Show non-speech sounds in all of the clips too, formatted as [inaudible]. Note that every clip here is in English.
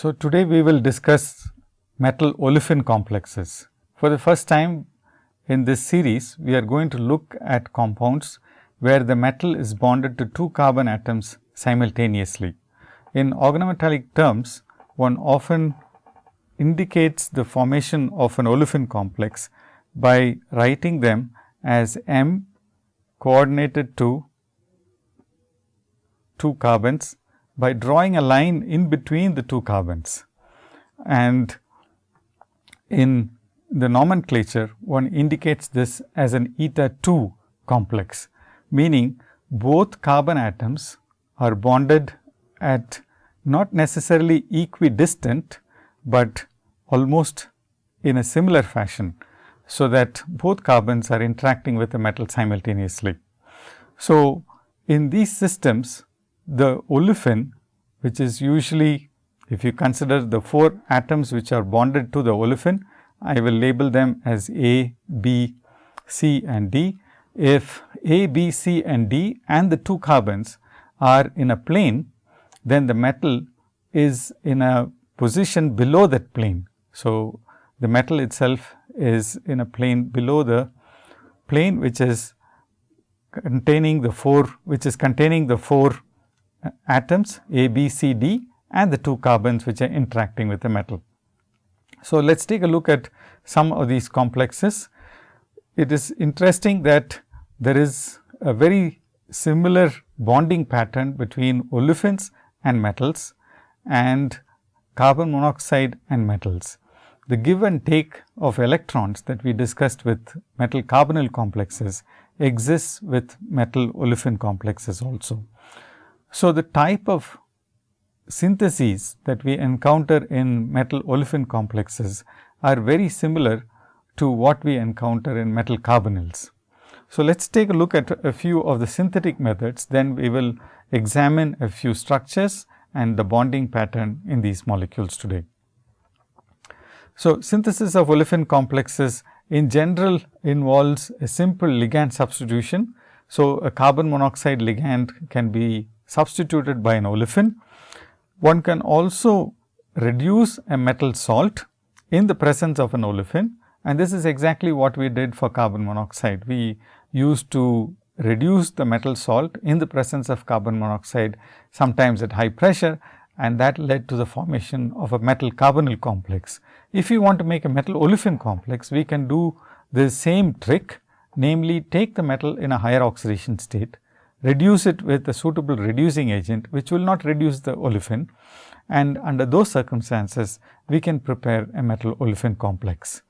So, today we will discuss metal olefin complexes. For the first time in this series, we are going to look at compounds where the metal is bonded to two carbon atoms simultaneously. In organometallic terms, one often indicates the formation of an olefin complex by writing them as M coordinated to two carbons by drawing a line in between the two carbons. And in the nomenclature, one indicates this as an eta 2 complex, meaning both carbon atoms are bonded at not necessarily equidistant, but almost in a similar fashion. So, that both carbons are interacting with the metal simultaneously. So, in these systems the olefin which is usually if you consider the 4 atoms which are bonded to the olefin, I will label them as A, B, C and D. If A, B, C and D and the 2 carbons are in a plane, then the metal is in a position below that plane. So, the metal itself is in a plane below the plane which is containing the 4 which is containing the 4 atoms A, B, C, D and the two carbons which are interacting with the metal. So, let us take a look at some of these complexes. It is interesting that there is a very similar bonding pattern between olefins and metals and carbon monoxide and metals. The give and take of electrons that we discussed with metal carbonyl complexes exists with metal olefin complexes also. So, the type of syntheses that we encounter in metal olefin complexes are very similar to what we encounter in metal carbonyls. So, let us take a look at a few of the synthetic methods, then we will examine a few structures and the bonding pattern in these molecules today. So, synthesis of olefin complexes in general involves a simple ligand substitution. So, a carbon monoxide ligand can be substituted by an olefin. One can also reduce a metal salt in the presence of an olefin and this is exactly what we did for carbon monoxide. We used to reduce the metal salt in the presence of carbon monoxide sometimes at high pressure and that led to the formation of a metal carbonyl complex. If we want to make a metal olefin complex, we can do the same trick namely take the metal in a higher oxidation state reduce it with a suitable reducing agent, which will not reduce the olefin and under those circumstances, we can prepare a metal olefin complex.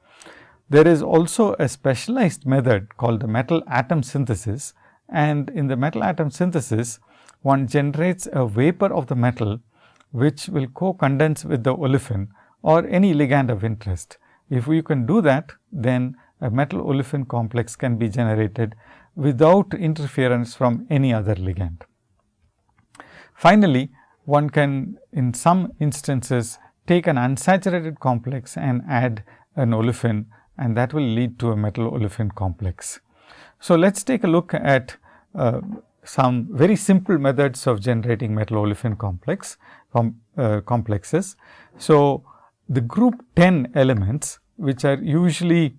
There is also a specialized method called the metal atom synthesis and in the metal atom synthesis, one generates a vapor of the metal, which will co-condense with the olefin or any ligand of interest. If we can do that, then a metal olefin complex can be generated without interference from any other ligand. Finally, one can in some instances take an unsaturated complex and add an olefin and that will lead to a metal olefin complex. So, let us take a look at uh, some very simple methods of generating metal olefin complex com, uh, complexes. So, the group 10 elements which are usually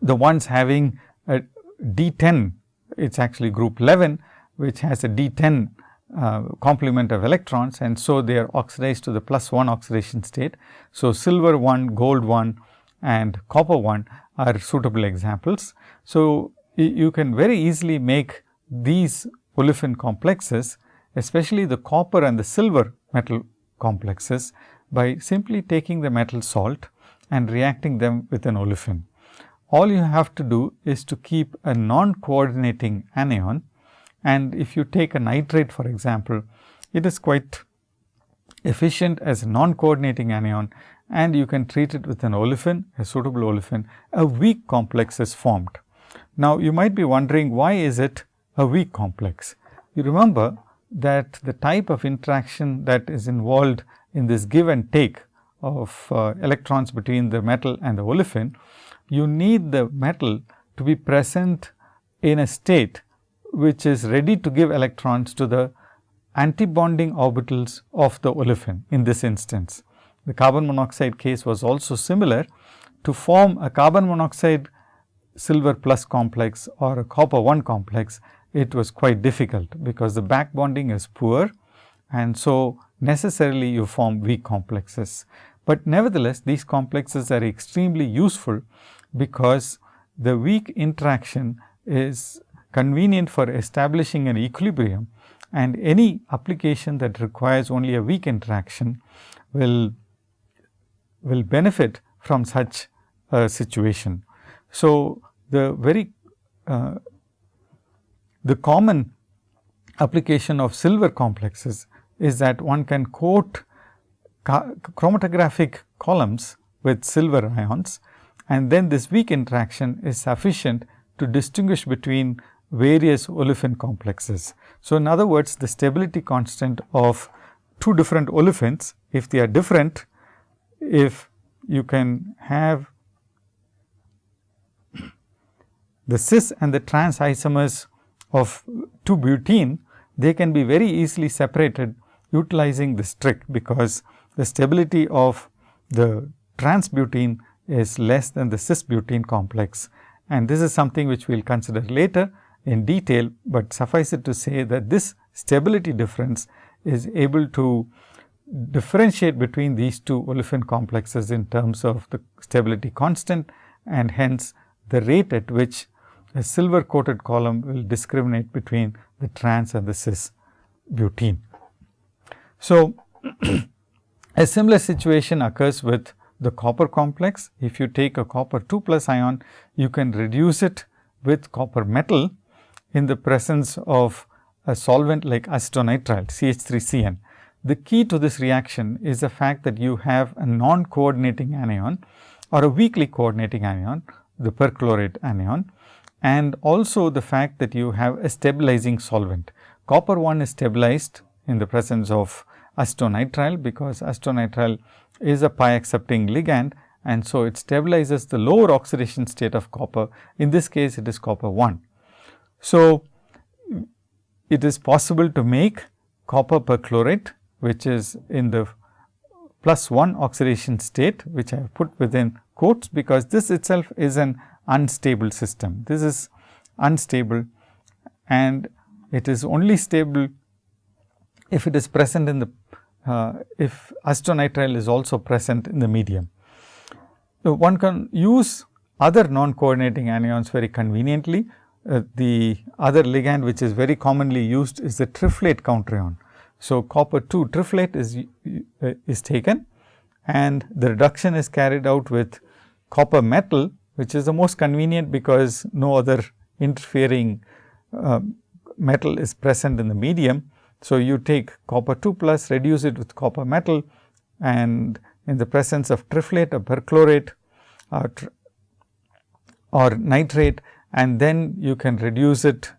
the ones having a D10, it is actually group 11, which has a D10 uh, complement of electrons and so they are oxidized to the plus 1 oxidation state. So, silver 1, gold 1 and copper 1 are suitable examples. So, you can very easily make these olefin complexes especially the copper and the silver metal complexes by simply taking the metal salt and reacting them with an olefin all you have to do is to keep a non-coordinating anion and if you take a nitrate for example, it is quite efficient as a non-coordinating anion and you can treat it with an olefin, a suitable olefin, a weak complex is formed. Now, you might be wondering why is it a weak complex? You remember that the type of interaction that is involved in this give and take of uh, electrons between the metal and the olefin you need the metal to be present in a state which is ready to give electrons to the antibonding orbitals of the olefin in this instance. The carbon monoxide case was also similar to form a carbon monoxide silver plus complex or a copper 1 complex, it was quite difficult because the back bonding is poor and so necessarily you form weak complexes. But nevertheless, these complexes are extremely useful because the weak interaction is convenient for establishing an equilibrium and any application that requires only a weak interaction will, will benefit from such a situation. So, the very uh, the common application of silver complexes is that one can coat chromatographic columns with silver ions and then this weak interaction is sufficient to distinguish between various olefin complexes. So, in other words the stability constant of two different olefins if they are different if you can have the cis and the trans isomers of 2 butene, they can be very easily separated utilizing this trick, because the stability of the trans butene is less than the cis butene complex. And this is something which we will consider later in detail, but suffice it to say that this stability difference is able to differentiate between these two olefin complexes in terms of the stability constant and hence the rate at which a silver coated column will discriminate between the trans and the cis butene. So, [clears throat] a similar situation occurs with the copper complex. If you take a copper 2 plus ion, you can reduce it with copper metal in the presence of a solvent like acetonitrile CH3CN. The key to this reaction is the fact that you have a non-coordinating anion or a weakly coordinating anion, the perchlorate anion and also the fact that you have a stabilizing solvent. Copper 1 is stabilized in the presence of acetonitrile, because acetonitrile is a pi accepting ligand and so it stabilizes the lower oxidation state of copper. In this case, it is copper 1. So, it is possible to make copper perchlorate, which is in the plus 1 oxidation state, which I have put within quotes, because this itself is an unstable system. This is unstable and it is only stable if it is present in the uh, if acetonitrile is also present in the medium. So, one can use other non-coordinating anions very conveniently. Uh, the other ligand which is very commonly used is the triflate counterion. So, copper 2 triflate is, uh, is taken and the reduction is carried out with copper metal which is the most convenient because no other interfering uh, metal is present in the medium. So, you take copper 2 plus reduce it with copper metal and in the presence of triflate or perchlorate uh, or, or nitrate and then you can reduce it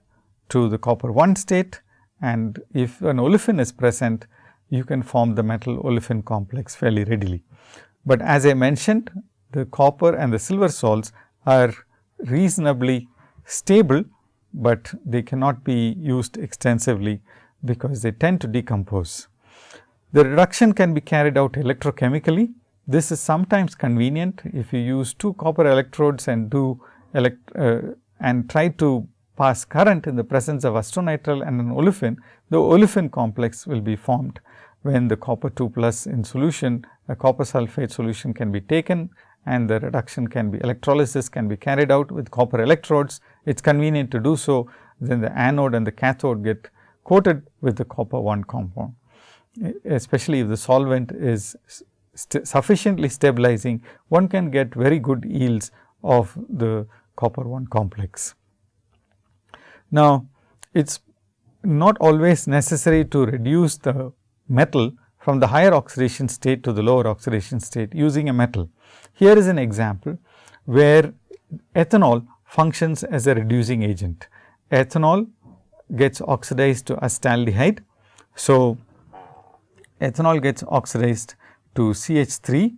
to the copper 1 state and if an olefin is present you can form the metal olefin complex fairly readily. But as I mentioned the copper and the silver salts are reasonably stable, but they cannot be used extensively because they tend to decompose. The reduction can be carried out electrochemically. This is sometimes convenient if you use two copper electrodes and do elect uh, and try to pass current in the presence of acetonitrile and an olefin, the olefin complex will be formed when the copper 2 plus in solution, a copper sulphate solution can be taken and the reduction can be electrolysis can be carried out with copper electrodes. It is convenient to do so, then the anode and the cathode get coated with the copper 1 compound, especially if the solvent is st sufficiently stabilizing, one can get very good yields of the copper 1 complex. Now, it is not always necessary to reduce the metal from the higher oxidation state to the lower oxidation state using a metal. Here is an example where ethanol functions as a reducing agent. Ethanol gets oxidized to acetaldehyde. So, ethanol gets oxidized to CH3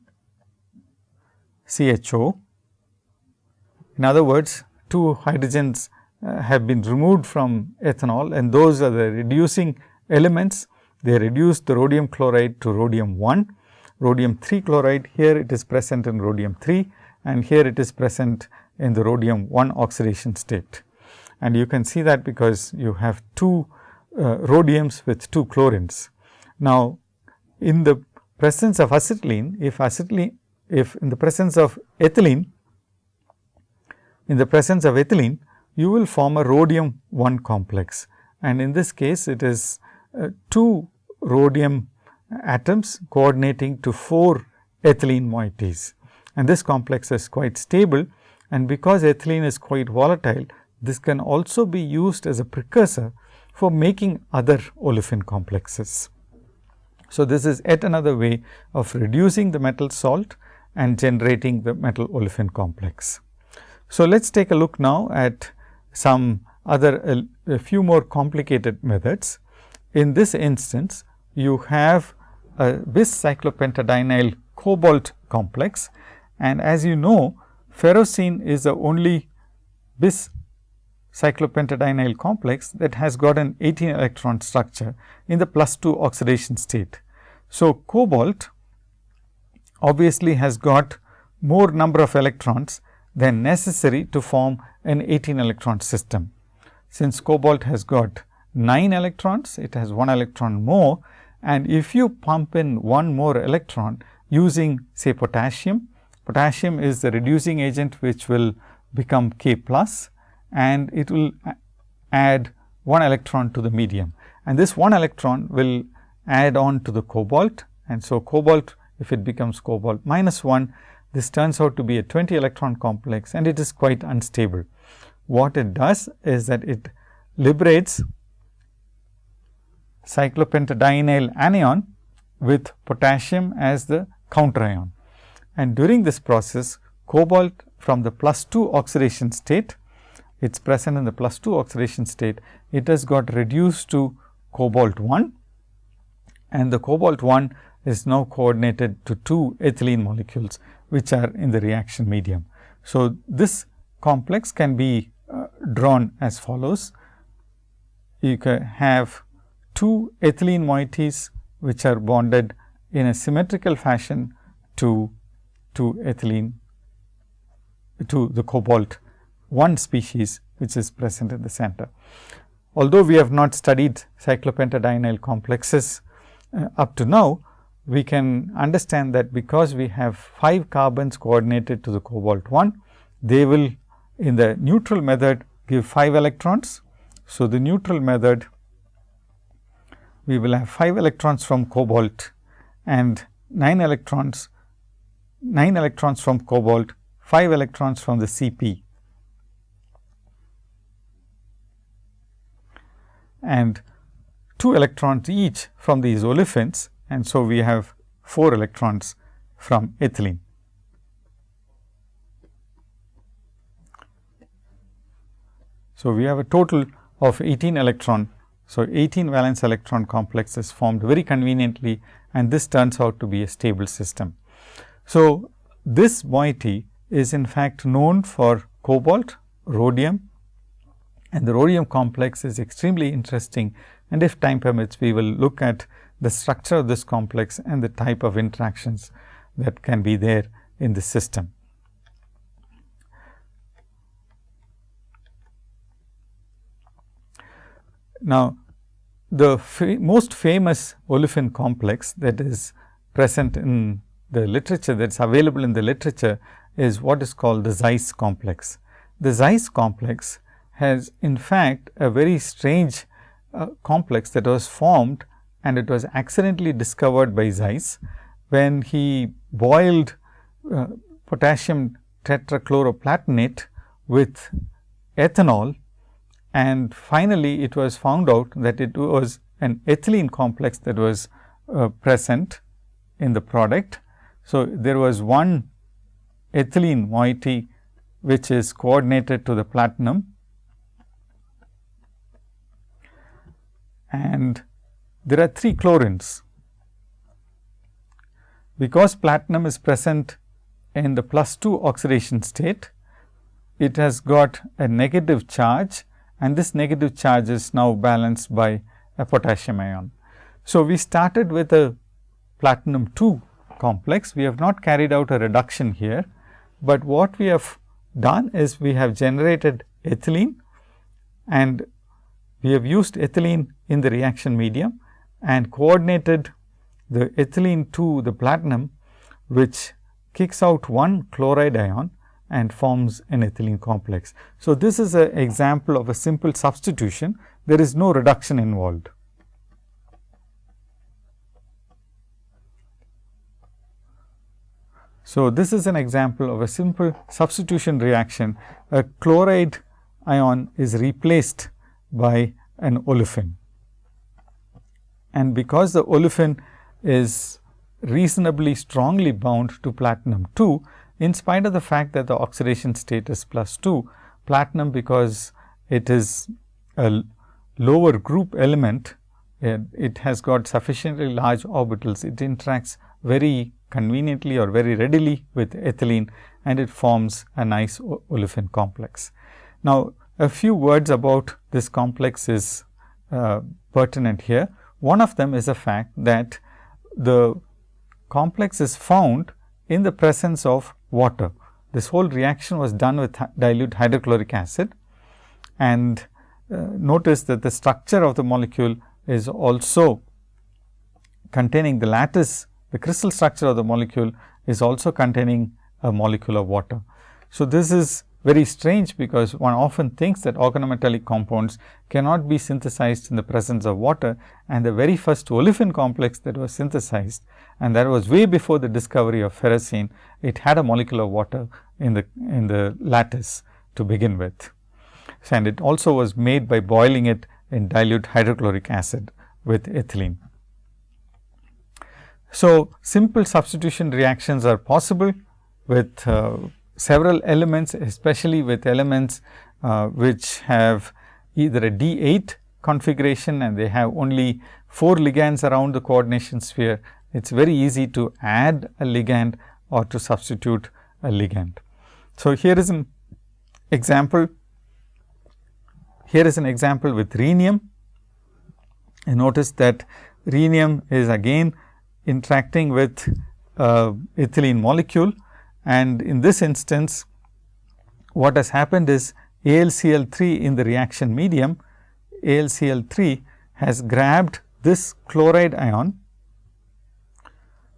CHO. In other words, two hydrogens uh, have been removed from ethanol and those are the reducing elements they reduce the rhodium chloride to rhodium 1, rhodium 3 chloride here it is present in rhodium 3 and here it is present in the rhodium 1 oxidation state. And you can see that because you have two uh, rhodiums with two chlorines. Now, in the presence of acetylene, if acetylene, if in the presence of ethylene, in the presence of ethylene, you will form a rhodium 1 complex. And in this case, it is uh, 2 rhodium atoms coordinating to 4 ethylene moieties. And this complex is quite stable and because ethylene is quite volatile, this can also be used as a precursor for making other olefin complexes. So, this is yet another way of reducing the metal salt and generating the metal olefin complex. So, let us take a look now at some other a, a few more complicated methods. In this instance, you have a bis cyclopentadienyl cobalt complex and as you know ferrocene is the only bis cyclopentadienyl complex that has got an 18 electron structure in the plus 2 oxidation state. So, cobalt obviously has got more number of electrons than necessary to form an 18 electron system. Since cobalt has got 9 electrons, it has 1 electron more and if you pump in one more electron using say potassium, potassium is the reducing agent which will become K plus and it will add 1 electron to the medium and this 1 electron will add on to the cobalt and so cobalt if it becomes cobalt minus 1 this turns out to be a 20 electron complex and it is quite unstable. What it does is that it liberates cyclopentadienyl anion with potassium as the counter ion. And during this process cobalt from the plus 2 oxidation state it is present in the plus 2 oxidation state, it has got reduced to cobalt 1 and the cobalt 1 is now coordinated to two ethylene molecules, which are in the reaction medium. So, this complex can be uh, drawn as follows. You can have two ethylene moieties, which are bonded in a symmetrical fashion to, to ethylene to the cobalt one species which is present in the center. Although we have not studied cyclopentadienyl complexes uh, up to now, we can understand that because we have 5 carbons coordinated to the cobalt 1, they will in the neutral method give 5 electrons. So, the neutral method we will have 5 electrons from cobalt and 9 electrons 9 electrons from cobalt, 5 electrons from the Cp and 2 electrons each from these olefins and so we have 4 electrons from ethylene. So, we have a total of 18 electron. So, 18 valence electron complex is formed very conveniently and this turns out to be a stable system. So, this moiety is in fact known for cobalt, rhodium and the rhodium complex is extremely interesting and if time permits we will look at the structure of this complex and the type of interactions that can be there in the system. Now, the fa most famous olefin complex that is present in the literature that is available in the literature is what is called the Zeise complex. The Zeise complex has in fact a very strange uh, complex that was formed and it was accidentally discovered by Zeise when he boiled uh, potassium tetrachloroplatinate with ethanol and finally, it was found out that it was an ethylene complex that was uh, present in the product. So, there was one ethylene moiety which is coordinated to the platinum and there are 3 chlorines. Because platinum is present in the plus 2 oxidation state, it has got a negative charge and this negative charge is now balanced by a potassium ion. So, we started with a platinum 2 complex. We have not carried out a reduction here, but what we have done is we have generated ethylene and we have used ethylene in the reaction medium and coordinated the ethylene to the platinum, which kicks out one chloride ion and forms an ethylene complex. So, this is an example of a simple substitution, there is no reduction involved. So, this is an example of a simple substitution reaction. A chloride ion is replaced by an olefin. And because the olefin is reasonably strongly bound to platinum 2, in spite of the fact that the oxidation state is plus 2, platinum because it is a lower group element, it, it has got sufficiently large orbitals, it interacts very conveniently or very readily with ethylene and it forms a nice olefin complex. Now, a few words about this complex is uh, pertinent here. One of them is the fact that the complex is found in the presence of water. This whole reaction was done with dilute hydrochloric acid and uh, notice that the structure of the molecule is also containing the lattice, the crystal structure of the molecule is also containing a molecule of water. So, this is very strange because one often thinks that organometallic compounds cannot be synthesized in the presence of water and the very first olefin complex that was synthesized and that was way before the discovery of ferrocene, it had a molecule of water in the in the lattice to begin with. And it also was made by boiling it in dilute hydrochloric acid with ethylene. So, simple substitution reactions are possible with uh, several elements especially with elements uh, which have either a D 8 configuration and they have only 4 ligands around the coordination sphere. It is very easy to add a ligand or to substitute a ligand. So, here is an example here is an example with rhenium. You notice that rhenium is again interacting with uh, ethylene molecule and in this instance, what has happened is AlCl3 in the reaction medium, AlCl3 has grabbed this chloride ion.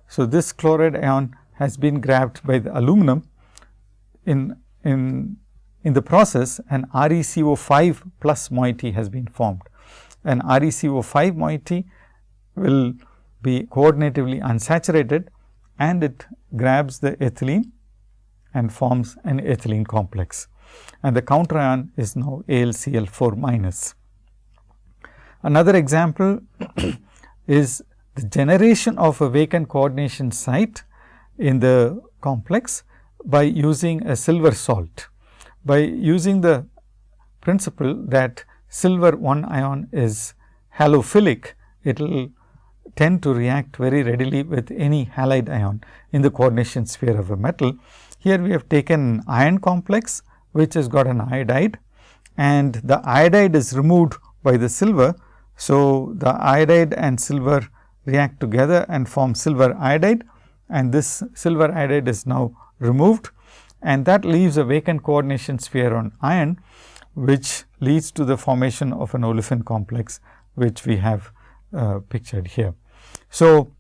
So, this chloride ion has been grabbed by the aluminum in, in, in the process an ReCO5 plus moiety has been formed. An ReCO5 moiety will be coordinatively unsaturated and it grabs the ethylene and forms an ethylene complex and the counter ion is now AlCl4 minus. Another example [coughs] is the generation of a vacant coordination site in the complex by using a silver salt. By using the principle that silver 1 ion is halophilic, it will tend to react very readily with any halide ion in the coordination sphere of a metal. Here we have taken an iron complex which has got an iodide and the iodide is removed by the silver. So, the iodide and silver react together and form silver iodide and this silver iodide is now removed and that leaves a vacant coordination sphere on iron which leads to the formation of an olefin complex which we have uh, pictured here. So,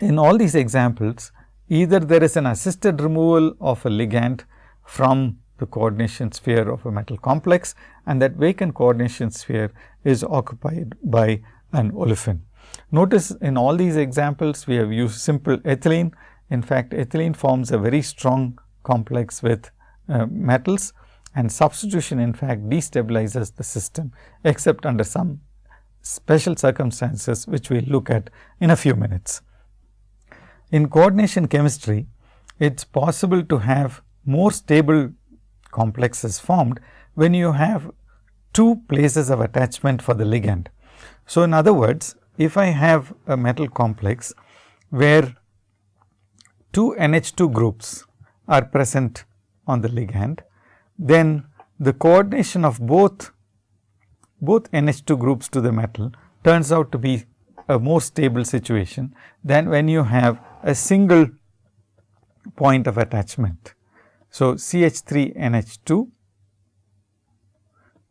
in all these examples either there is an assisted removal of a ligand from the coordination sphere of a metal complex and that vacant coordination sphere is occupied by an olefin. Notice in all these examples we have used simple ethylene. In fact, ethylene forms a very strong complex with uh, metals and substitution in fact destabilizes the system except under some special circumstances which we will look at in a few minutes. In coordination chemistry, it is possible to have more stable complexes formed when you have two places of attachment for the ligand. So, in other words, if I have a metal complex where two NH2 groups are present on the ligand, then the coordination of both both NH2 groups to the metal turns out to be a more stable situation than when you have a single point of attachment. So, CH3 NH2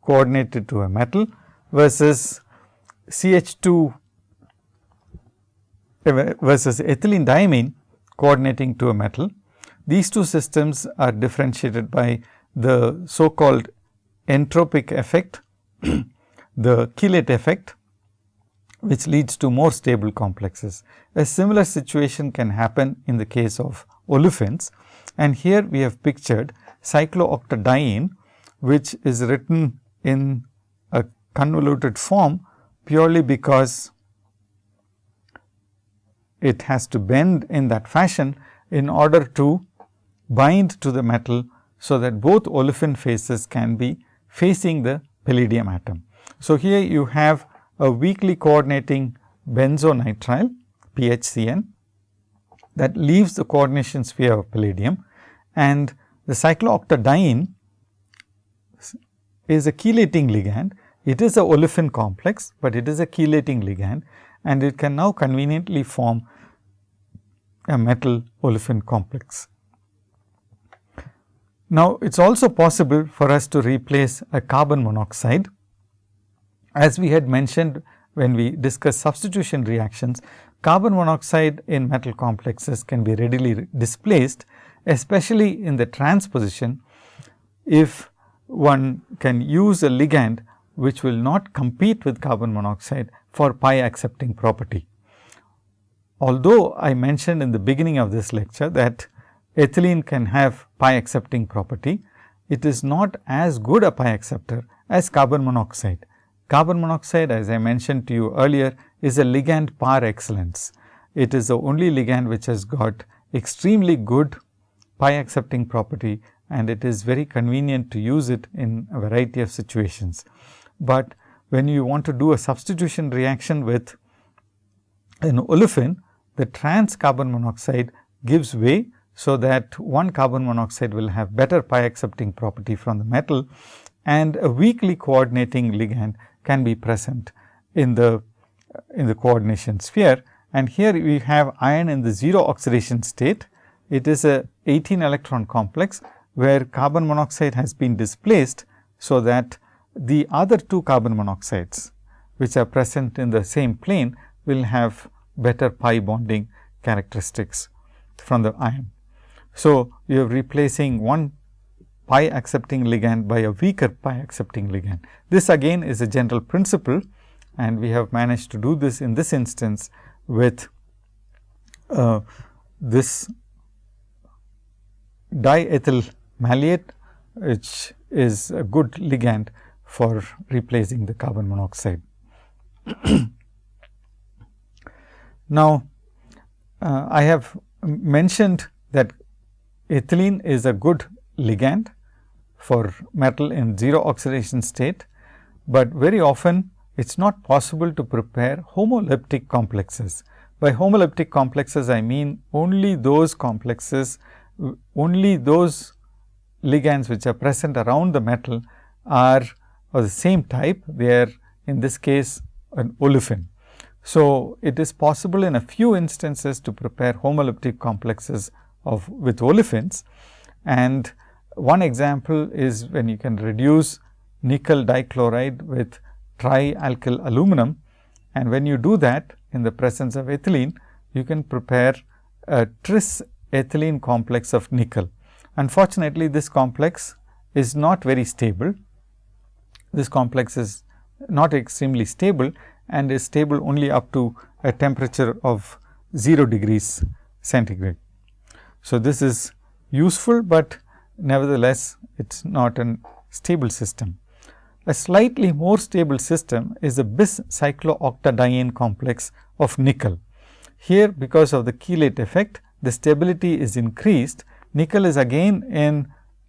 coordinated to a metal versus CH2 eh, versus ethylene diamine coordinating to a metal. These two systems are differentiated by the so called entropic effect, [clears throat] the chelate effect which leads to more stable complexes. A similar situation can happen in the case of olefins and here we have pictured cyclooctadiene which is written in a convoluted form purely because it has to bend in that fashion in order to bind to the metal. So, that both olefin faces can be facing the palladium atom. So, here you have a weakly coordinating benzonitrile PHCN that leaves the coordination sphere of palladium and the cyclooctadiene is a chelating ligand. It is a olefin complex, but it is a chelating ligand and it can now conveniently form a metal olefin complex. Now, it is also possible for us to replace a carbon monoxide. As we had mentioned when we discussed substitution reactions, carbon monoxide in metal complexes can be readily displaced, especially in the transposition if one can use a ligand which will not compete with carbon monoxide for pi accepting property. Although I mentioned in the beginning of this lecture that ethylene can have pi accepting property, it is not as good a pi acceptor as carbon monoxide. Carbon monoxide as I mentioned to you earlier is a ligand par excellence. It is the only ligand which has got extremely good pi accepting property and it is very convenient to use it in a variety of situations. But when you want to do a substitution reaction with an olefin, the trans carbon monoxide gives way. So, that one carbon monoxide will have better pi accepting property from the metal and a weakly coordinating ligand can be present in the in the coordination sphere. And here we have iron in the 0 oxidation state. It is a 18 electron complex where carbon monoxide has been displaced. So, that the other two carbon monoxides which are present in the same plane will have better pi bonding characteristics from the iron. So, you are replacing one pi accepting ligand by a weaker pi accepting ligand. This again is a general principle and we have managed to do this in this instance with uh, this diethyl maleate which is a good ligand for replacing the carbon monoxide. [coughs] now, uh, I have mentioned that ethylene is a good ligand for metal in 0 oxidation state, but very often it is not possible to prepare homoleptic complexes. By homoleptic complexes, I mean only those complexes, only those ligands which are present around the metal are of the same type, they are in this case an olefin. So, it is possible in a few instances to prepare homoleptic complexes of with olefins and one example is when you can reduce nickel dichloride with trialkyl aluminum and when you do that in the presence of ethylene, you can prepare a tris ethylene complex of nickel. Unfortunately, this complex is not very stable. This complex is not extremely stable and is stable only up to a temperature of 0 degrees centigrade. So, this is useful, but nevertheless, it is not a stable system. A slightly more stable system is a bis cyclooctadiene complex of nickel. Here because of the chelate effect, the stability is increased. Nickel is again in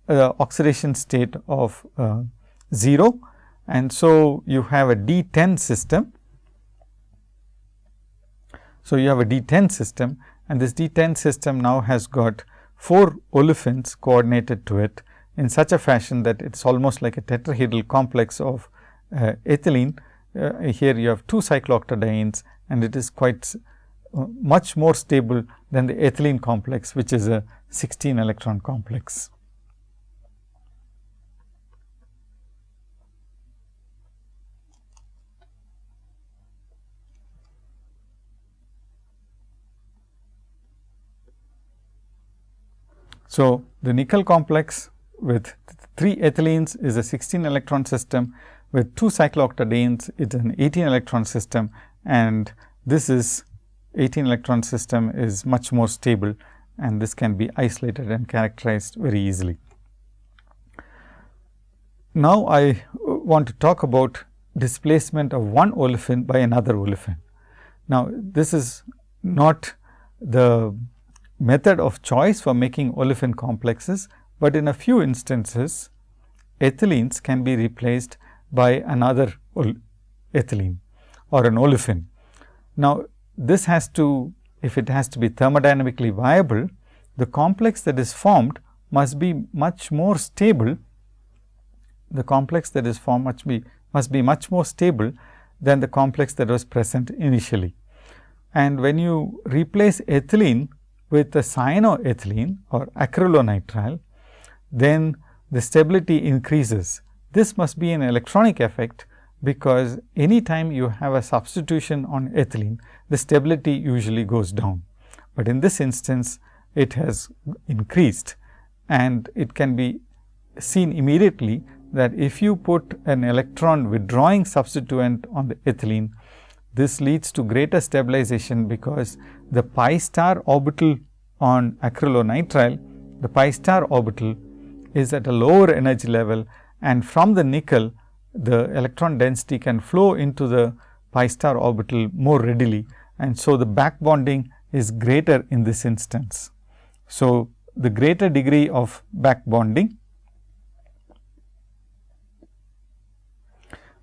uh, oxidation state of uh, 0 and so you have a D10 system. So, you have a D10 system and this D10 system now has got 4 olefins coordinated to it in such a fashion that it is almost like a tetrahedral complex of uh, ethylene. Uh, here you have 2 cyclooctadienes and it is quite uh, much more stable than the ethylene complex which is a 16 electron complex. So, the nickel complex with 3 ethylenes is a 16 electron system with 2 cyclooctadienes it is an 18 electron system and this is 18 electron system is much more stable and this can be isolated and characterized very easily. Now, I want to talk about displacement of one olefin by another olefin. Now, this is not the method of choice for making olefin complexes, but in a few instances ethylenes can be replaced by another ethylene or an olefin. Now, this has to if it has to be thermodynamically viable, the complex that is formed must be much more stable. The complex that is formed must be must be much more stable than the complex that was present initially. And when you replace ethylene with a cyanoethylene or acrylonitrile, then the stability increases. This must be an electronic effect, because any time you have a substitution on ethylene, the stability usually goes down. But in this instance, it has increased and it can be seen immediately that if you put an electron withdrawing substituent on the ethylene, this leads to greater stabilization because the pi star orbital on acrylonitrile, the pi star orbital is at a lower energy level and from the nickel the electron density can flow into the pi star orbital more readily and so the back bonding is greater in this instance. So, the greater degree of back bonding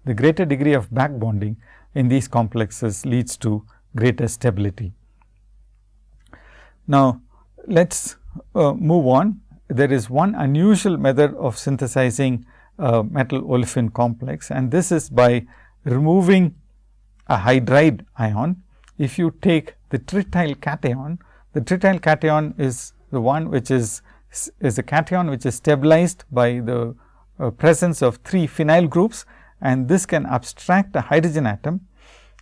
the greater degree of back bonding in these complexes leads to greater stability. Now, let us uh, move on. There is one unusual method of synthesizing uh, metal olefin complex and this is by removing a hydride ion. If you take the trityl cation, the trityl cation is the one which is is a cation which is stabilized by the uh, presence of three phenyl groups and this can abstract a hydrogen atom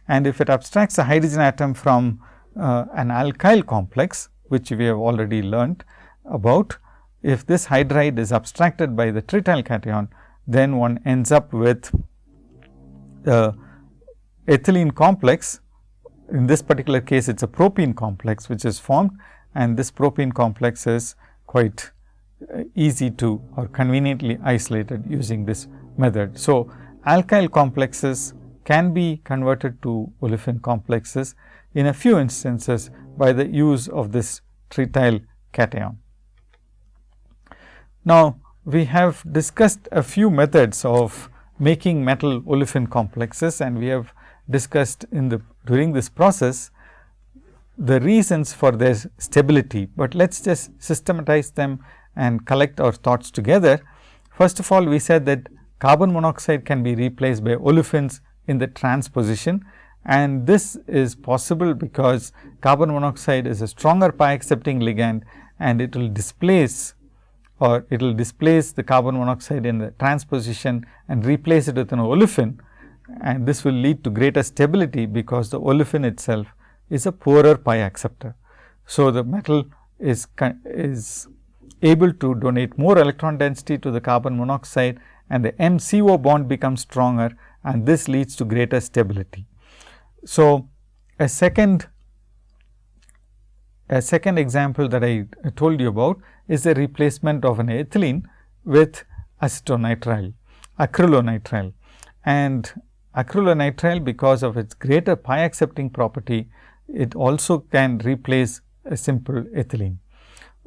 and if it abstracts a hydrogen atom from uh, an alkyl complex which we have already learnt about. If this hydride is abstracted by the trityl cation, then one ends up with the ethylene complex. In this particular case, it is a propene complex which is formed and this propene complex is quite uh, easy to or conveniently isolated using this method. So, alkyl complexes can be converted to olefin complexes in a few instances by the use of this trityl cation. Now, we have discussed a few methods of making metal olefin complexes and we have discussed in the during this process the reasons for their stability, but let us just systematize them and collect our thoughts together. First of all, we said that carbon monoxide can be replaced by olefins in the transposition and this is possible because carbon monoxide is a stronger pi accepting ligand and it will displace or it will displace the carbon monoxide in the transposition and replace it with an olefin and this will lead to greater stability because the olefin itself is a poorer pi acceptor. So, the metal is, is able to donate more electron density to the carbon monoxide and the MCO bond becomes stronger and this leads to greater stability. So, a second a second example that I told you about is the replacement of an ethylene with acetonitrile, acrylonitrile and acrylonitrile because of its greater pi accepting property, it also can replace a simple ethylene.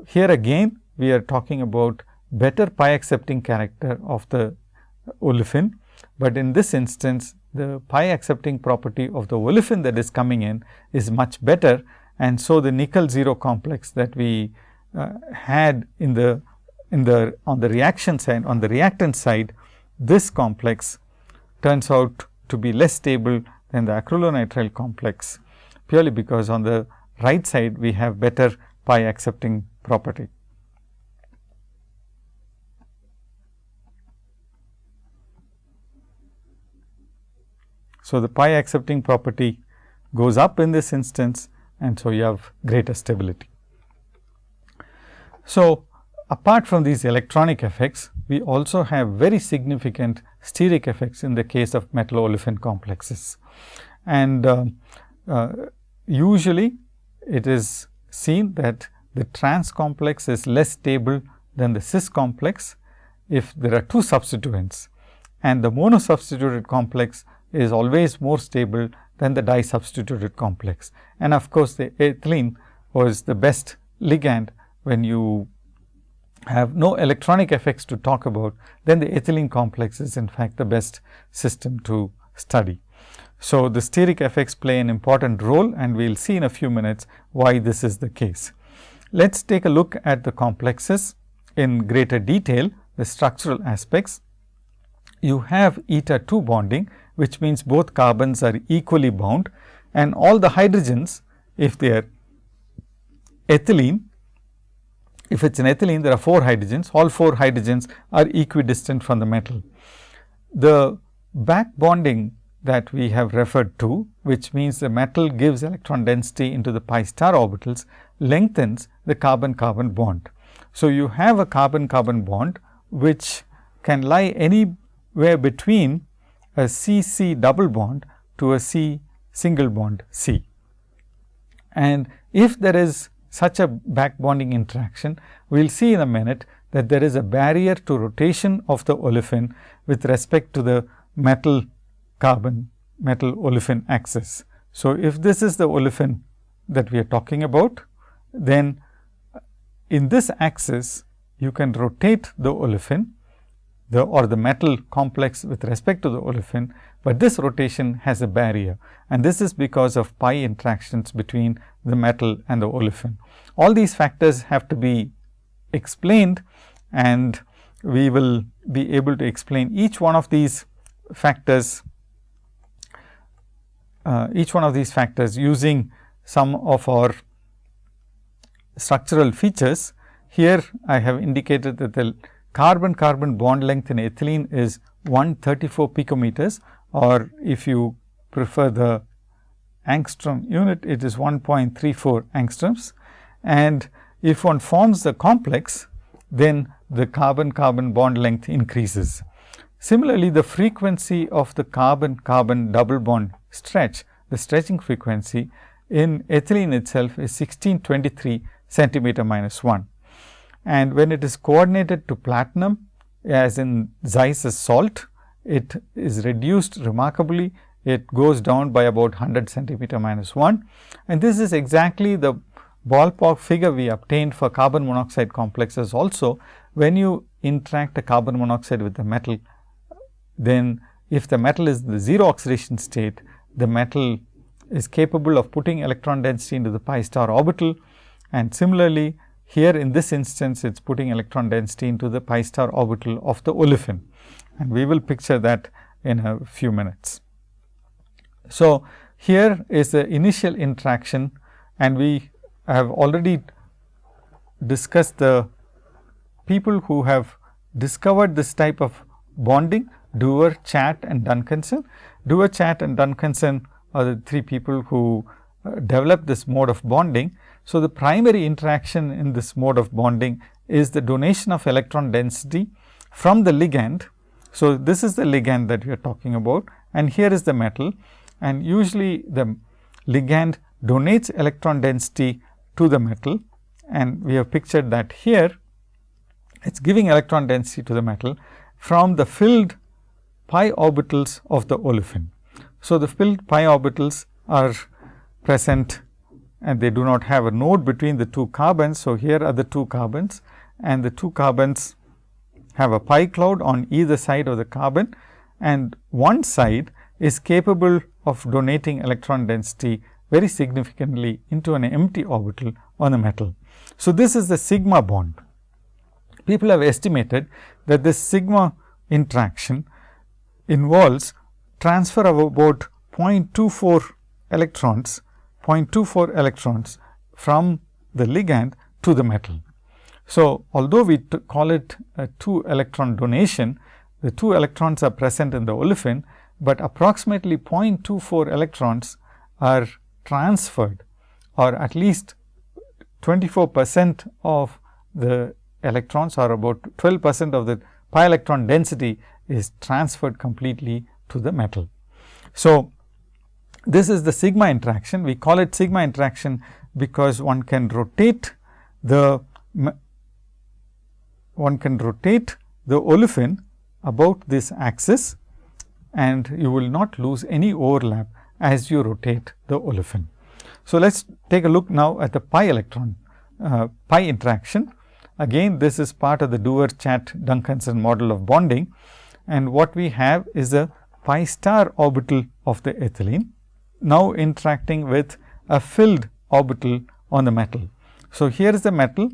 Here again we are talking about better pi accepting character of the olefin, but in this instance the pi accepting property of the olefin that is coming in is much better. And so, the nickel 0 complex that we uh, had in the in the on the reaction side on the reactant side this complex turns out to be less stable than the acrylonitrile complex purely because on the right side we have better pi accepting property. So, the pi accepting property goes up in this instance and so you have greater stability. So, apart from these electronic effects, we also have very significant steric effects in the case of metal olefin complexes. And uh, uh, usually it is seen that the trans complex is less stable than the cis complex if there are two substituents and the mono substituted complex is always more stable than the disubstituted complex. And of course, the ethylene was the best ligand when you have no electronic effects to talk about, then the ethylene complex is in fact the best system to study. So, the steric effects play an important role and we will see in a few minutes why this is the case. Let us take a look at the complexes in greater detail, the structural aspects. You have eta 2 bonding which means both carbons are equally bound and all the hydrogens if they are ethylene if it is an ethylene there are 4 hydrogens all 4 hydrogens are equidistant from the metal. The back bonding that we have referred to which means the metal gives electron density into the pi star orbitals lengthens the carbon carbon bond. So, you have a carbon carbon bond which can lie anywhere between a C C double bond to a C single bond C. And if there is such a back bonding interaction, we will see in a minute that there is a barrier to rotation of the olefin with respect to the metal carbon metal olefin axis. So, if this is the olefin that we are talking about, then in this axis you can rotate the olefin the or the metal complex with respect to the olefin, but this rotation has a barrier and this is because of pi interactions between the metal and the olefin. All these factors have to be explained and we will be able to explain each one of these factors uh, each one of these factors using some of our structural features. Here I have indicated that the carbon carbon bond length in ethylene is 134 picometers or if you prefer the angstrom unit it is 1.34 angstroms and if one forms the complex then the carbon carbon bond length increases. Similarly, the frequency of the carbon carbon double bond stretch the stretching frequency in ethylene itself is 1623 centimeter minus 1 and when it is coordinated to platinum as in Zeise salt, it is reduced remarkably. It goes down by about 100 centimeter minus 1 and this is exactly the ballpark figure we obtained for carbon monoxide complexes also. When you interact a carbon monoxide with the metal, then if the metal is the 0 oxidation state, the metal is capable of putting electron density into the pi star orbital. And similarly here in this instance, it is putting electron density into the pi star orbital of the olefin and we will picture that in a few minutes. So, here is the initial interaction and we have already discussed the people who have discovered this type of bonding Dewar, Chatt and Duncanson. Dewar, Chatt and Duncanson are the three people who developed this mode of bonding so, the primary interaction in this mode of bonding is the donation of electron density from the ligand. So, this is the ligand that we are talking about and here is the metal and usually the ligand donates electron density to the metal and we have pictured that here it is giving electron density to the metal from the filled pi orbitals of the olefin. So, the filled pi orbitals are present and they do not have a node between the two carbons. So, here are the two carbons and the two carbons have a pi cloud on either side of the carbon and one side is capable of donating electron density very significantly into an empty orbital on the metal. So, this is the sigma bond. People have estimated that this sigma interaction involves transfer of about 0.24 electrons 0.24 electrons from the ligand to the metal. So, although we call it a 2 electron donation, the 2 electrons are present in the olefin, but approximately 0.24 electrons are transferred or at least 24 percent of the electrons or about 12 percent of the pi electron density is transferred completely to the metal. So, this is the sigma interaction. We call it sigma interaction because one can rotate the one can rotate the olefin about this axis and you will not lose any overlap as you rotate the olefin. So, let us take a look now at the pi electron uh, pi interaction. Again this is part of the Dewar Chatt Duncanson model of bonding and what we have is a pi star orbital of the ethylene now interacting with a filled orbital on the metal. So, here is the metal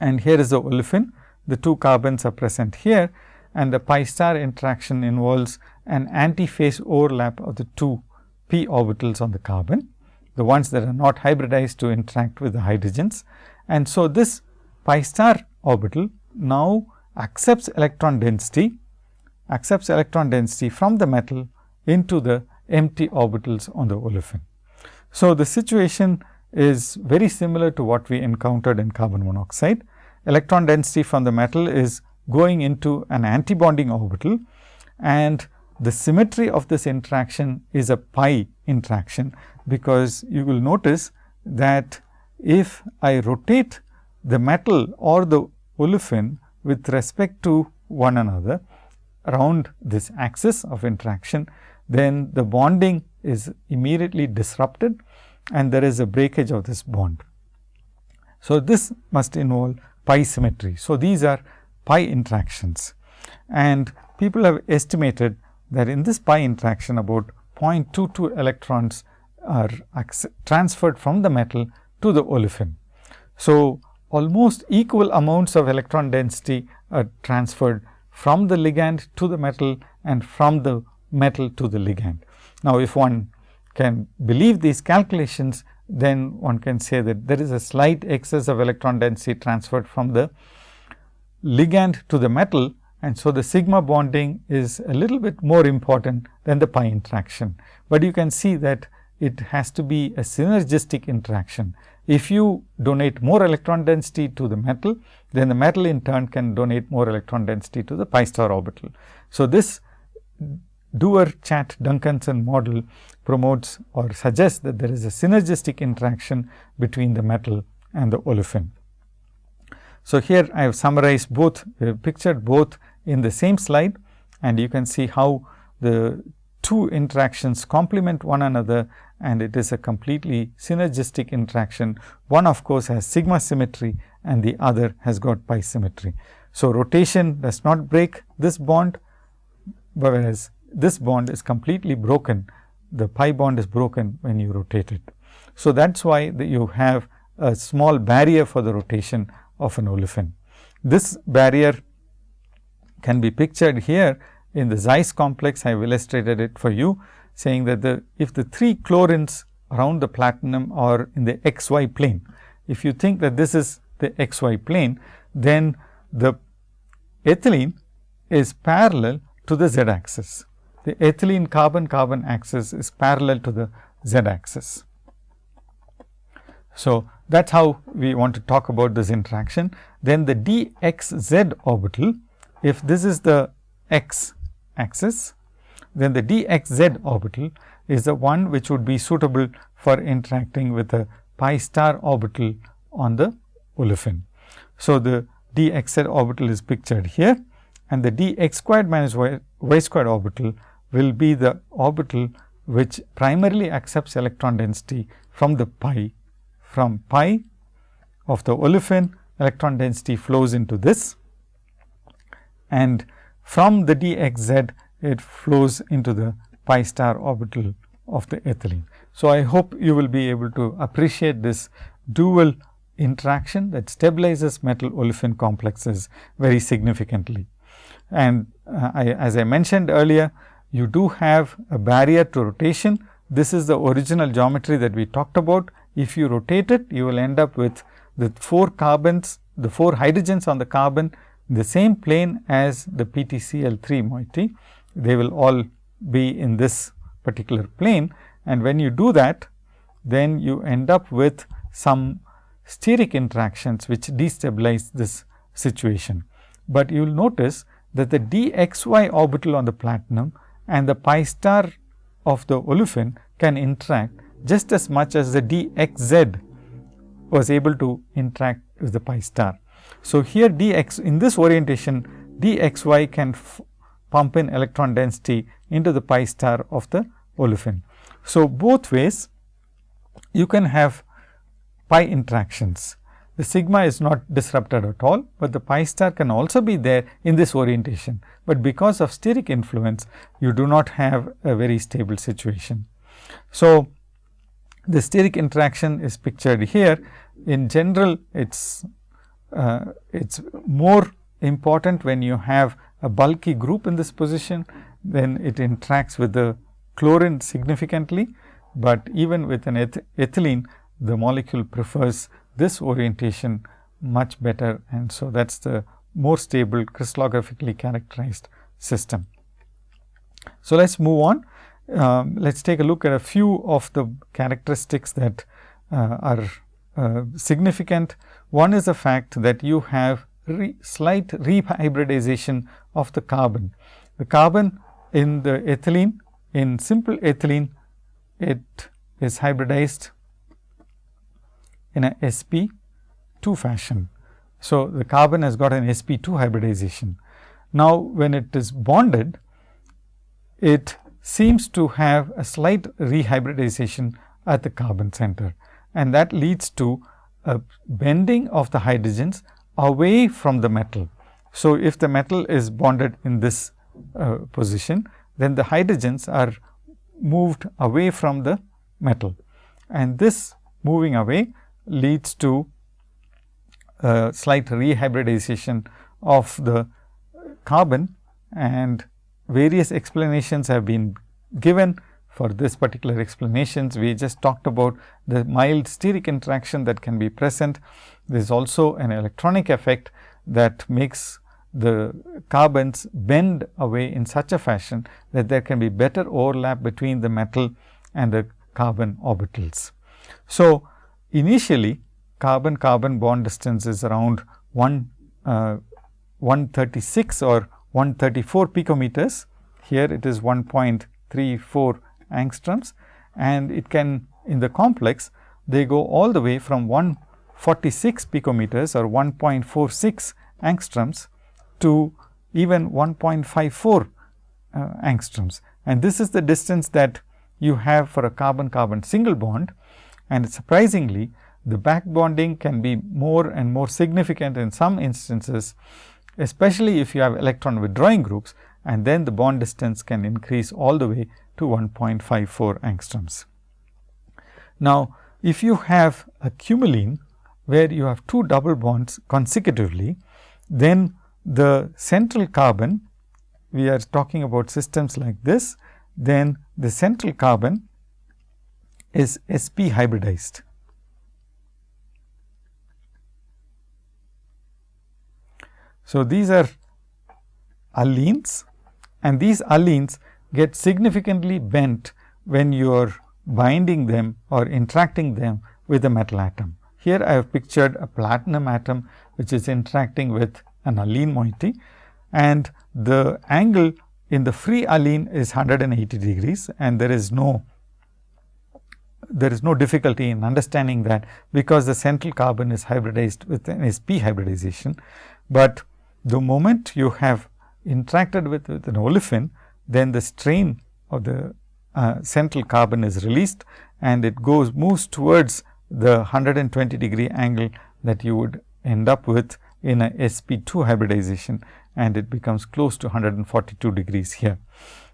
and here is the olefin. The two carbons are present here and the pi star interaction involves an antiphase overlap of the two p orbitals on the carbon, the ones that are not hybridized to interact with the hydrogens. And so, this pi star orbital now accepts electron density, accepts electron density from the metal into the empty orbitals on the olefin. So, the situation is very similar to what we encountered in carbon monoxide. Electron density from the metal is going into an antibonding orbital and the symmetry of this interaction is a pi interaction, because you will notice that if I rotate the metal or the olefin with respect to one another around this axis of interaction, then the bonding is immediately disrupted and there is a breakage of this bond. So, this must involve pi symmetry. So, these are pi interactions and people have estimated that in this pi interaction about 0.22 electrons are transferred from the metal to the olefin. So, almost equal amounts of electron density are transferred from the ligand to the metal and from the metal to the ligand. Now, if one can believe these calculations, then one can say that there is a slight excess of electron density transferred from the ligand to the metal and so the sigma bonding is a little bit more important than the pi interaction. But you can see that it has to be a synergistic interaction. If you donate more electron density to the metal, then the metal in turn can donate more electron density to the pi star orbital. So, this Dewar Chatt Duncanson model promotes or suggests that there is a synergistic interaction between the metal and the olefin. So, here I have summarized both uh, pictured both in the same slide and you can see how the two interactions complement one another and it is a completely synergistic interaction. One of course, has sigma symmetry and the other has got pi symmetry. So, rotation does not break this bond, whereas this bond is completely broken. The pi bond is broken when you rotate it. So, that is why you have a small barrier for the rotation of an olefin. This barrier can be pictured here in the Zeise complex. I have illustrated it for you saying that the if the three chlorines around the platinum are in the xy plane. If you think that this is the xy plane, then the ethylene is parallel to the z axis. The ethylene carbon carbon axis is parallel to the z axis. So, that is how we want to talk about this interaction. Then the dxz orbital if this is the x axis, then the dxz orbital is the one which would be suitable for interacting with a pi star orbital on the olefin. So, the dxz orbital is pictured here and the dx squared minus y, y squared orbital will be the orbital which primarily accepts electron density from the pi. From pi of the olefin electron density flows into this and from the dxz it flows into the pi star orbital of the ethylene. So, I hope you will be able to appreciate this dual interaction that stabilizes metal olefin complexes very significantly. And uh, I, as I mentioned earlier, you do have a barrier to rotation this is the original geometry that we talked about. If you rotate it, you will end up with the 4 carbons, the 4 hydrogens on the carbon the same plane as the PtCl3 moiety. They will all be in this particular plane and when you do that, then you end up with some steric interactions which destabilize this situation. But you will notice that the dxy orbital on the platinum and the pi star of the olefin can interact just as much as the dxz was able to interact with the pi star. So, here dx in this orientation dxy can pump in electron density into the pi star of the olefin. So, both ways you can have pi interactions. The sigma is not disrupted at all, but the pi star can also be there in this orientation, but because of steric influence you do not have a very stable situation. So, the steric interaction is pictured here. In general, it is uh, it's more important when you have a bulky group in this position, then it interacts with the chlorine significantly, but even with an eth ethylene, the molecule prefers this orientation much better and so that is the more stable crystallographically characterized system. So, let us move on. Um, let us take a look at a few of the characteristics that uh, are uh, significant. One is the fact that you have re slight rehybridization of the carbon. The carbon in the ethylene, in simple ethylene, it is hybridized in a sp 2 fashion. So, the carbon has got an sp 2 hybridization. Now, when it is bonded, it seems to have a slight rehybridization at the carbon center and that leads to a bending of the hydrogens away from the metal. So, if the metal is bonded in this uh, position, then the hydrogens are moved away from the metal and this moving away leads to a slight rehybridization of the carbon and various explanations have been given for this particular explanations. We just talked about the mild steric interaction that can be present. There is also an electronic effect that makes the carbons bend away in such a fashion that there can be better overlap between the metal and the carbon orbitals. So, initially carbon carbon bond distance is around 1 uh, 136 or 134 picometers. Here it is 1.34 angstroms and it can in the complex they go all the way from 146 picometers or 1.46 angstroms to even 1.54 uh, angstroms. And this is the distance that you have for a carbon carbon single bond and surprisingly the back bonding can be more and more significant in some instances, especially if you have electron withdrawing groups and then the bond distance can increase all the way to 1.54 angstroms. Now, if you have a cumulene where you have two double bonds consecutively, then the central carbon, we are talking about systems like this, then the central carbon is sp hybridized. So, these are allenes and these allenes get significantly bent when you are binding them or interacting them with a metal atom. Here I have pictured a platinum atom which is interacting with an allene moiety and the angle in the free allene is 180 degrees and there is no there is no difficulty in understanding that because the central carbon is hybridized with an sp hybridization, but the moment you have interacted with, with an olefin then the strain of the uh, central carbon is released and it goes moves towards the 120 degree angle that you would end up with in a sp2 hybridization and it becomes close to 142 degrees here.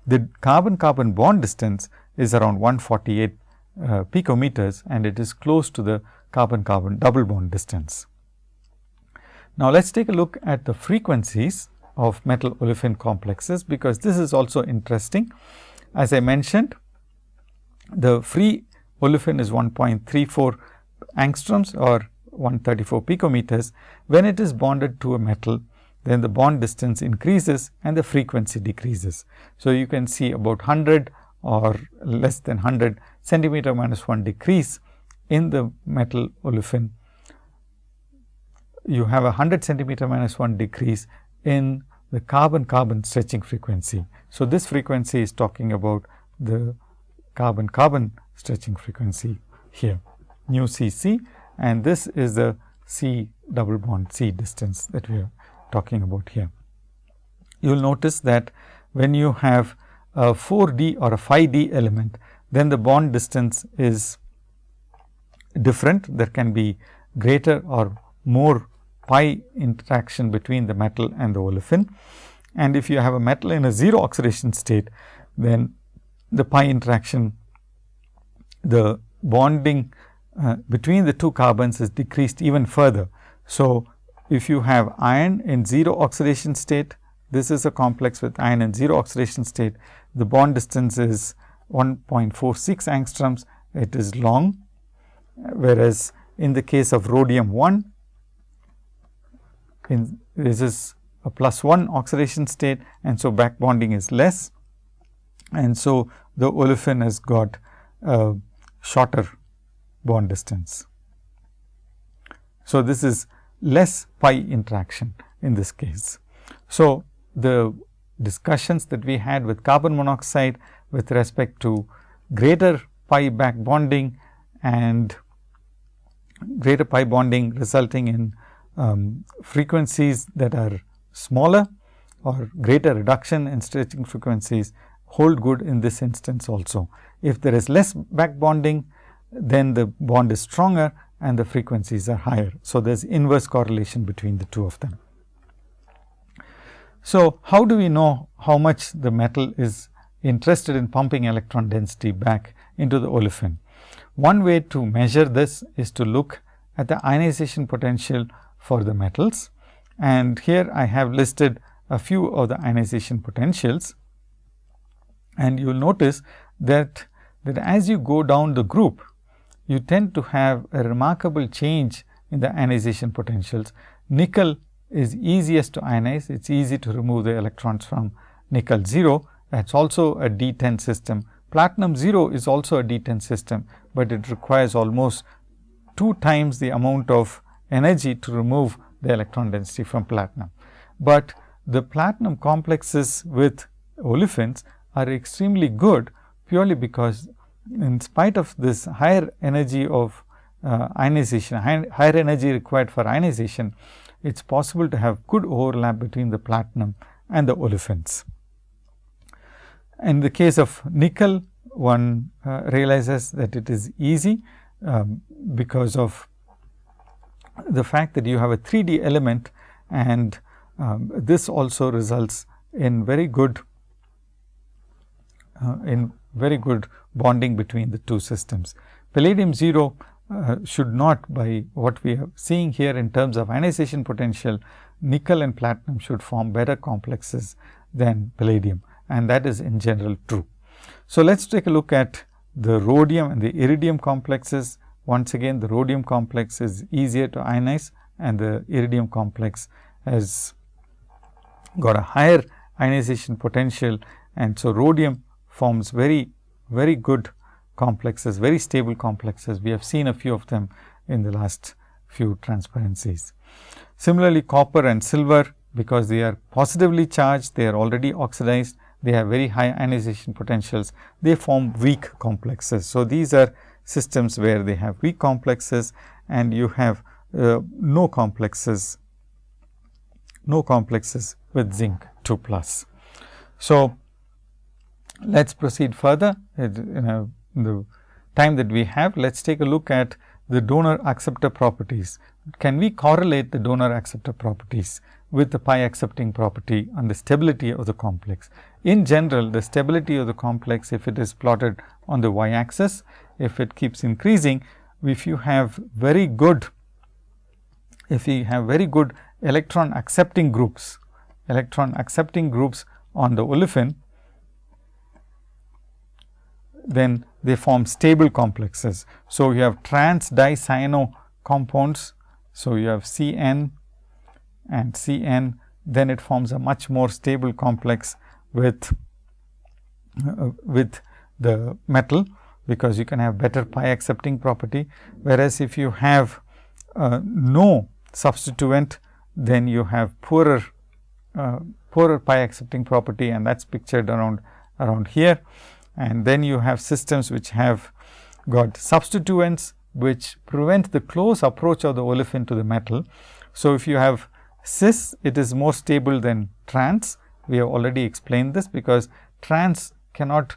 The carbon carbon bond distance is around 148 uh, picometers and it is close to the carbon carbon double bond distance. Now, let us take a look at the frequencies of metal olefin complexes, because this is also interesting. As I mentioned, the free olefin is 1.34 angstroms or 134 picometers. When it is bonded to a metal, then the bond distance increases and the frequency decreases. So, you can see about 100 or less than 100 centimeter minus 1 decrease in the metal olefin. You have a 100 centimeter minus 1 decrease in the carbon carbon stretching frequency. So, this frequency is talking about the carbon carbon stretching frequency here nu c c and this is the C double bond C distance that we are talking about here. You will notice that when you have a 4 d or a 5 d element, then the bond distance is different. There can be greater or more pi interaction between the metal and the olefin. And if you have a metal in a 0 oxidation state, then the pi interaction, the bonding uh, between the two carbons is decreased even further. So, if you have iron in 0 oxidation state, this is a complex with iron in 0 oxidation state, the bond distance is 1.46 angstroms, it is long, whereas in the case of rhodium 1, in this is a plus 1 oxidation state and so back bonding is less and so the olefin has got a shorter bond distance. So, this is less pi interaction in this case. So, the discussions that we had with carbon monoxide with respect to greater pi back bonding and greater pi bonding resulting in um, frequencies that are smaller or greater reduction in stretching frequencies hold good in this instance also. If there is less back bonding, then the bond is stronger and the frequencies are higher. So, there is inverse correlation between the two of them. So, how do we know how much the metal is interested in pumping electron density back into the olefin? One way to measure this is to look at the ionization potential for the metals. And here I have listed a few of the ionization potentials. And you will notice that, that as you go down the group, you tend to have a remarkable change in the ionization potentials. Nickel is easiest to ionize, it is easy to remove the electrons from nickel 0, that is also a D10 system. Platinum 0 is also a D10 system, but it requires almost 2 times the amount of energy to remove the electron density from platinum. But the platinum complexes with olefins are extremely good purely because in spite of this higher energy of uh, ionization, high, higher energy required for ionization, it is possible to have good overlap between the platinum and the olefins. In the case of nickel, one uh, realizes that it is easy um, because of the fact that you have a 3D element and um, this also results in very good uh, in very good bonding between the two systems. Palladium 0 uh, should not by what we are seeing here in terms of ionization potential, nickel and platinum should form better complexes than palladium and that is in general true. So, let us take a look at the rhodium and the iridium complexes. Once again the rhodium complex is easier to ionize and the iridium complex has got a higher ionization potential and so rhodium forms very very good complexes, very stable complexes. We have seen a few of them in the last few transparencies. Similarly, copper and silver because they are positively charged, they are already oxidized, they have very high ionization potentials, they form weak complexes. So, these are systems where they have weak complexes and you have uh, no complexes, no complexes with zinc 2 plus. So, let us proceed further in, the time that we have. Let us take a look at the donor acceptor properties. Can we correlate the donor acceptor properties with the pi accepting property and the stability of the complex? In general, the stability of the complex, if it is plotted on the y axis, if it keeps increasing, if you have very good, if you have very good electron accepting groups, electron accepting groups on the olefin, then they form stable complexes. So, you have trans dicyano compounds. So, you have C n and C n then it forms a much more stable complex with uh, with the metal because you can have better pi accepting property. Whereas, if you have uh, no substituent then you have poorer uh, poorer pi accepting property and that is pictured around around here. And then you have systems which have got substituents which prevent the close approach of the olefin to the metal. So, if you have cis it is more stable than trans we have already explained this because trans cannot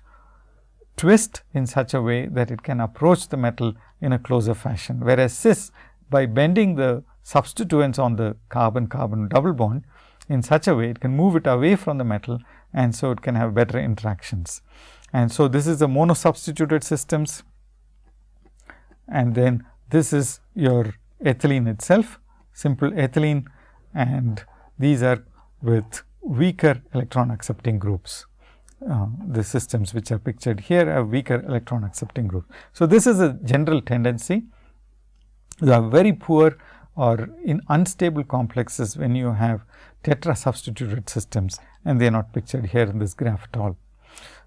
twist in such a way that it can approach the metal in a closer fashion. Whereas, cis by bending the substituents on the carbon carbon double bond in such a way it can move it away from the metal and so it can have better interactions. And so, this is the monosubstituted systems and then this is your ethylene itself simple ethylene and these are with weaker electron accepting groups. Uh, the systems which are pictured here have weaker electron accepting groups. So, this is a general tendency. You have very poor or in unstable complexes when you have tetra substituted systems and they are not pictured here in this graph at all.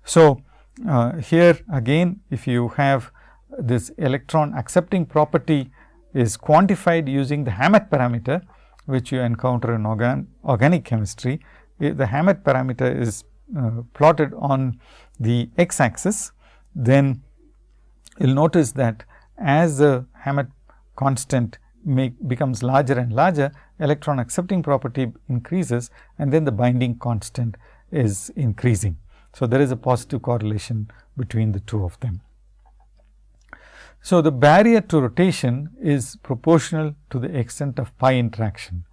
So, uh, here again if you have this electron accepting property is quantified using the Hammett parameter which you encounter in organ organic chemistry. The Hammett parameter is uh, plotted on the x axis, then you will notice that as the Hammett constant make becomes larger and larger, electron accepting property increases and then the binding constant is increasing. So, there is a positive correlation between the two of them. So, the barrier to rotation is proportional to the extent of pi interaction.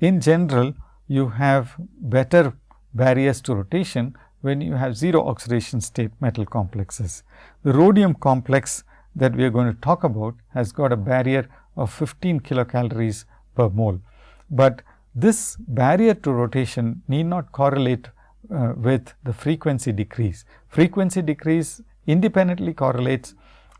In general, you have better barriers to rotation when you have 0 oxidation state metal complexes. The rhodium complex that we are going to talk about has got a barrier of 15 kilocalories per mole, but this barrier to rotation need not correlate uh, with the frequency decrease. Frequency decrease independently correlates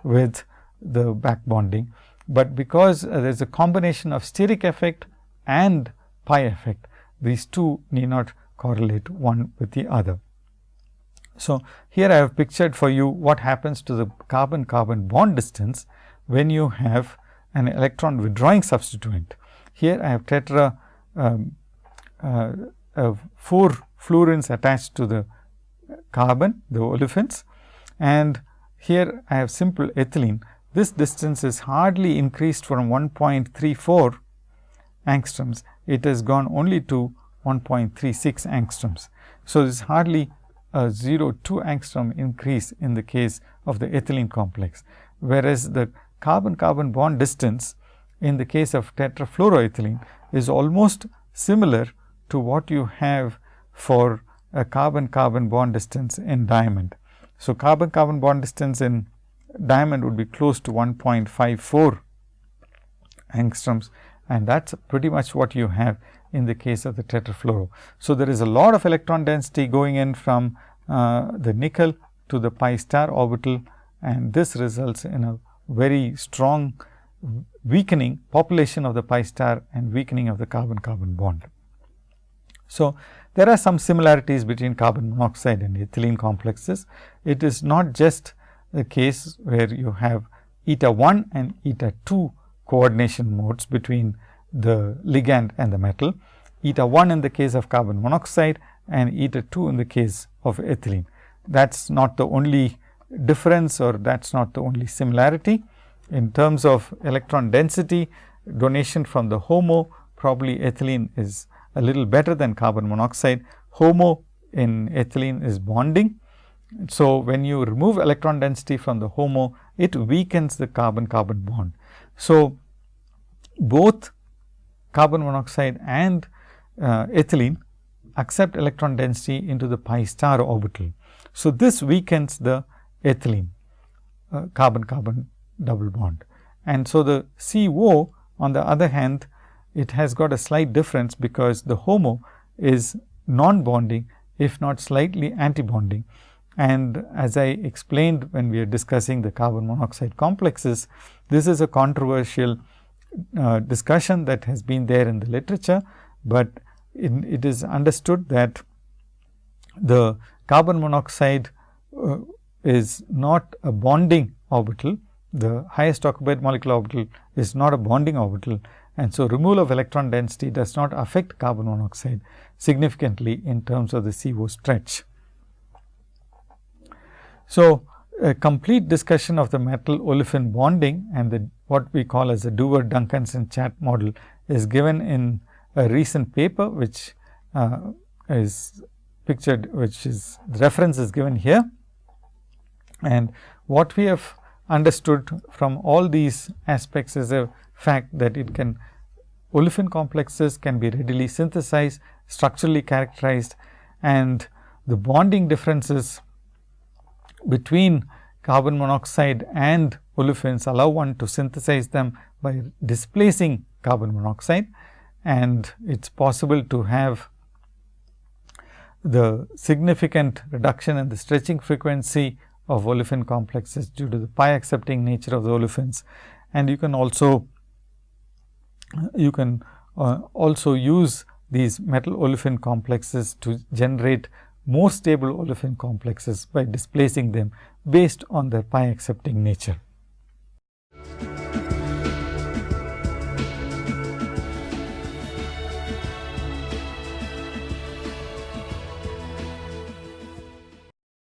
with the back bonding, but because uh, there is a combination of steric effect and pi effect, these two need not correlate one with the other. So, here I have pictured for you what happens to the carbon carbon bond distance when you have an electron withdrawing substituent. Here I have tetra um, uh, uh, 4 fluorines attached to the carbon, the olefins. And here I have simple ethylene. This distance is hardly increased from 1.34 angstroms, it has gone only to 1.36 angstroms. So, this is hardly a 0.2 angstrom increase in the case of the ethylene complex, whereas the carbon carbon bond distance in the case of tetrafluoroethylene is almost similar to what you have for a carbon carbon bond distance in diamond. So, carbon carbon bond distance in diamond would be close to 1.54 angstroms and that is pretty much what you have in the case of the tetrafluoro. So, there is a lot of electron density going in from uh, the nickel to the pi star orbital and this results in a very strong weakening population of the pi star and weakening of the carbon carbon bond. So, there are some similarities between carbon monoxide and ethylene complexes. It is not just the case where you have eta 1 and eta 2 coordination modes between the ligand and the metal, eta 1 in the case of carbon monoxide and eta 2 in the case of ethylene. That is not the only difference or that is not the only similarity. In terms of electron density donation from the HOMO, probably ethylene is a little better than carbon monoxide. HOMO in ethylene is bonding so, when you remove electron density from the HOMO, it weakens the carbon carbon bond. So, both carbon monoxide and uh, ethylene accept electron density into the pi star orbital. So, this weakens the ethylene uh, carbon carbon double bond. And so, the CO on the other hand it has got a slight difference because the HOMO is non bonding if not slightly anti bonding and as I explained when we are discussing the carbon monoxide complexes, this is a controversial uh, discussion that has been there in the literature, but in, it is understood that the carbon monoxide uh, is not a bonding orbital. The highest occupied molecular orbital is not a bonding orbital and so removal of electron density does not affect carbon monoxide significantly in terms of the CO stretch. So, a complete discussion of the metal olefin bonding and the what we call as the Dewar Duncanson Chatt model is given in a recent paper which uh, is pictured which is reference is given here. And what we have understood from all these aspects is a fact that it can olefin complexes can be readily synthesized, structurally characterized and the bonding differences between carbon monoxide and olefins allow one to synthesize them by displacing carbon monoxide and it is possible to have the significant reduction in the stretching frequency of olefin complexes due to the pi accepting nature of the olefins. And you can also you can uh, also use these metal olefin complexes to generate more stable olefin complexes by displacing them based on their pi accepting nature.